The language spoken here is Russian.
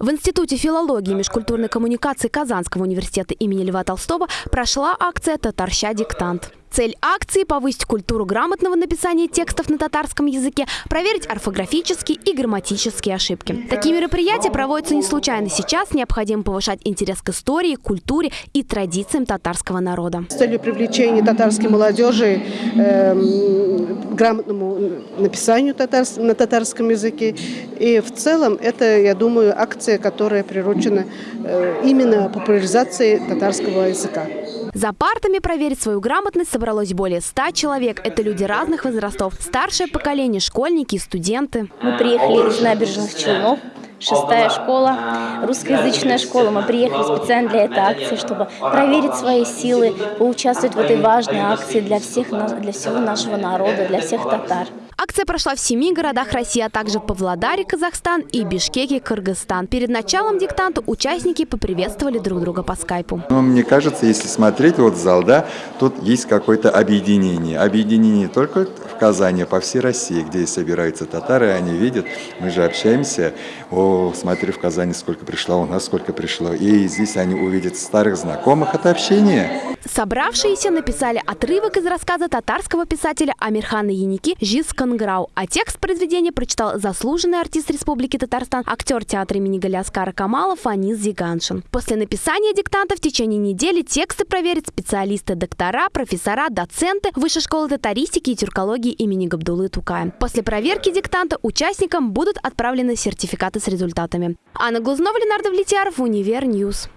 В Институте филологии и межкультурной коммуникации Казанского университета имени Льва Толстого прошла акция «Татарща диктант». Цель акции – повысить культуру грамотного написания текстов на татарском языке, проверить орфографические и грамматические ошибки. Такие мероприятия проводятся не случайно сейчас. Необходимо повышать интерес к истории, культуре и традициям татарского народа. С целью привлечения татарской молодежи э, грамотному написанию татарс, на татарском языке. И в целом это, я думаю, акция, которая приручена э, именно популяризации татарского языка. За партами проверить свою грамотность собралось более ста человек. Это люди разных возрастов. Старшее поколение, школьники и студенты. Мы приехали из набережных Челнов шестая школа, русскоязычная школа. Мы приехали специально для этой акции, чтобы проверить свои силы, поучаствовать в этой важной акции для, всех, для всего нашего народа, для всех татар. Акция прошла в семи городах России, а также Павлодаре, Казахстан и Бишкеке, Кыргызстан. Перед началом диктанта участники поприветствовали друг друга по скайпу. Ну, мне кажется, если смотреть вот зал, да, тут есть какое-то объединение. Объединение не только в Казани, а по всей России, где собираются татары, они видят, мы же общаемся, о, смотри, в Казани сколько пришло, у нас сколько пришло. И здесь они увидят старых знакомых, это общение. Собравшиеся написали отрывок из рассказа татарского писателя Амирхана Яники «Җиз кыңгырау», а текст произведения прочитал заслуженный артист Республики Татарстан, актер театра имени Галиаскара Камала Фанис Зиганшин. После написания диктанта в течение недели тексты проверят специалисты-доктора, профессора, доценты Высшей школы татаристики и тюркологии имени Габдуллы Тукая. После проверки диктанта участникам будут отправлены сертификаты с результатами. Анна Глазнова, Ленардо Влетьяров, Универ News.